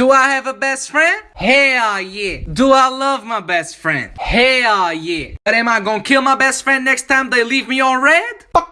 Do I have a best friend? Hell yeah. Do I love my best friend? Hell yeah. But am I gonna kill my best friend next time they leave me on red? Fuck.